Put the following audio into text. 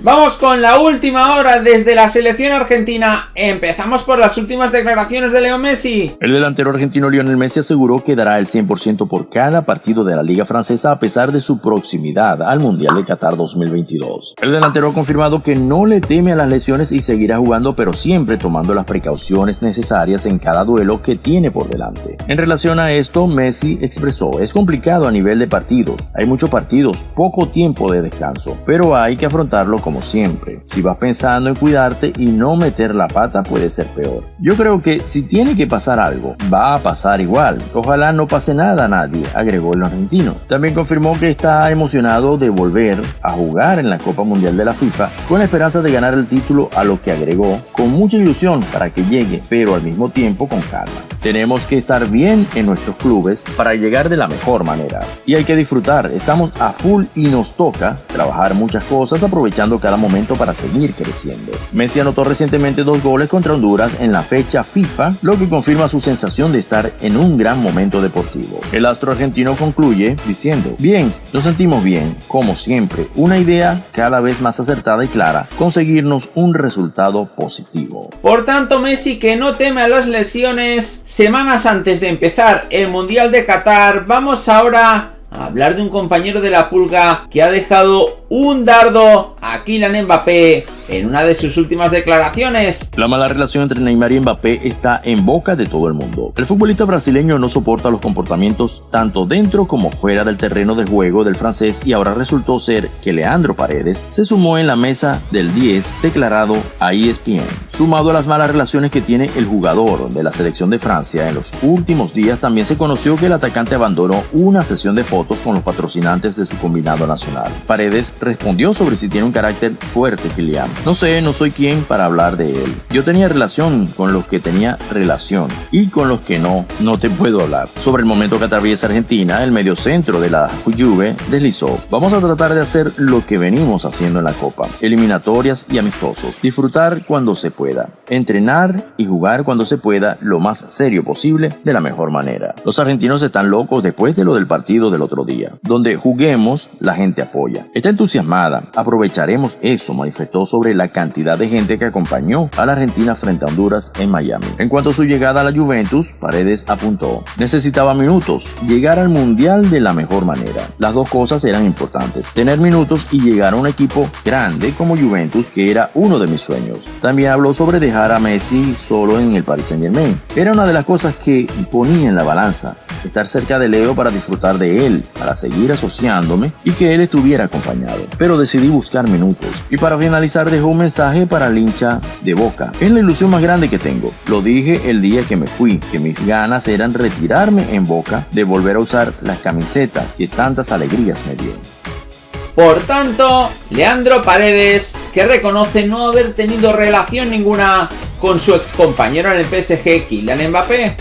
Vamos con la última hora desde la selección argentina. Empezamos por las últimas declaraciones de Leo Messi. El delantero argentino Lionel Messi aseguró que dará el 100% por cada partido de la Liga Francesa a pesar de su proximidad al Mundial de Qatar 2022. El delantero ha confirmado que no le teme a las lesiones y seguirá jugando pero siempre tomando las precauciones necesarias en cada duelo que tiene por delante. En relación a esto, Messi expresó, es complicado a nivel de partidos, hay muchos partidos, poco tiempo de descanso, pero hay que afrontarlo como siempre. Si vas pensando en cuidarte y no meter la pata puede ser peor. Yo creo que si tiene que pasar algo, va a pasar igual. Ojalá no pase nada a nadie, agregó el argentino. También confirmó que está emocionado de volver a jugar en la Copa Mundial de la FIFA con la esperanza de ganar el título a lo que agregó con mucha ilusión para que llegue, pero al mismo tiempo con calma. Tenemos que estar bien en nuestros clubes para llegar de la mejor manera. Y hay que disfrutar, estamos a full y nos toca trabajar muchas cosas aprovechando cada momento para seguir creciendo. Messi anotó recientemente dos goles contra Honduras en la fecha FIFA, lo que confirma su sensación de estar en un gran momento deportivo. El astro argentino concluye diciendo, bien, nos sentimos bien, como siempre, una idea cada vez más acertada y clara, conseguirnos un resultado positivo. Por tanto, Messi que no teme a las lesiones, semanas antes de empezar el Mundial de Qatar, vamos ahora a hablar de un compañero de la pulga que ha dejado un dardo a Kylian Mbappé en una de sus últimas declaraciones. La mala relación entre Neymar y Mbappé está en boca de todo el mundo. El futbolista brasileño no soporta los comportamientos tanto dentro como fuera del terreno de juego del francés y ahora resultó ser que Leandro Paredes se sumó en la mesa del 10 declarado a ESPN. Sumado a las malas relaciones que tiene el jugador de la selección de Francia en los últimos días, también se conoció que el atacante abandonó una sesión de fotos con los patrocinantes de su combinado nacional. Paredes respondió sobre si tiene un carácter fuerte Kylian. No sé, no soy quien para hablar de él. Yo tenía relación con los que tenía relación y con los que no, no te puedo hablar. Sobre el momento que atraviesa Argentina, el medio centro de la Juve deslizó. Vamos a tratar de hacer lo que venimos haciendo en la Copa. Eliminatorias y amistosos. Disfrutar cuando se pueda. Entrenar y jugar cuando se pueda lo más serio posible de la mejor manera. Los argentinos están locos después de lo del partido del otro día. Donde juguemos, la gente apoya. Está Aprovecharemos eso, manifestó sobre la cantidad de gente que acompañó a la Argentina frente a Honduras en Miami. En cuanto a su llegada a la Juventus, Paredes apuntó, necesitaba minutos, llegar al Mundial de la mejor manera. Las dos cosas eran importantes, tener minutos y llegar a un equipo grande como Juventus, que era uno de mis sueños. También habló sobre dejar a Messi solo en el Paris Saint Germain. Era una de las cosas que ponía en la balanza estar cerca de Leo para disfrutar de él, para seguir asociándome y que él estuviera acompañado. Pero decidí buscar minutos. Y para finalizar dejó un mensaje para el hincha de Boca. Es la ilusión más grande que tengo. Lo dije el día que me fui, que mis ganas eran retirarme en Boca, de volver a usar las camisetas que tantas alegrías me dieron. Por tanto, Leandro Paredes, que reconoce no haber tenido relación ninguna con su ex compañero en el PSG, Kylian Mbappé.